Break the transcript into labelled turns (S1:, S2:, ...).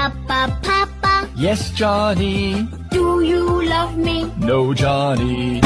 S1: Papa, Papa,
S2: Yes, Johnny.
S1: do you love me?
S2: No, Johnny.